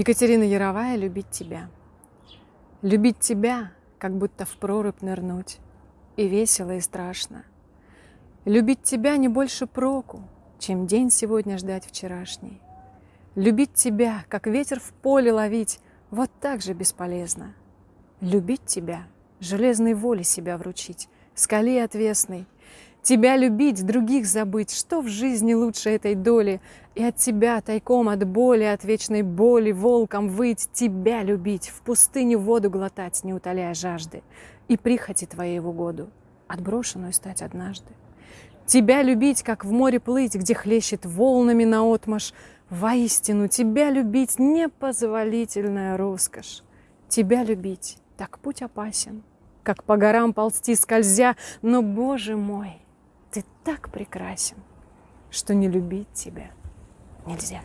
Екатерина Яровая «Любить тебя». Любить тебя, как будто в прорубь нырнуть, И весело, и страшно. Любить тебя не больше проку, Чем день сегодня ждать вчерашний. Любить тебя, как ветер в поле ловить, Вот так же бесполезно. Любить тебя, железной воле себя вручить, Скале отвесной — Тебя любить, других забыть, что в жизни лучше этой доли? И от тебя тайком от боли, от вечной боли волком выть, тебя любить, в пустыне воду глотать, не утоляя жажды, и прихоти твоей в угоду, отброшенную стать однажды. Тебя любить, как в море плыть, где хлещет волнами наотмашь, Воистину, тебя любить — непозволительная роскошь. Тебя любить — так путь опасен, как по горам ползти скользя, но, Боже мой, так прекрасен, что не любить тебя нельзя.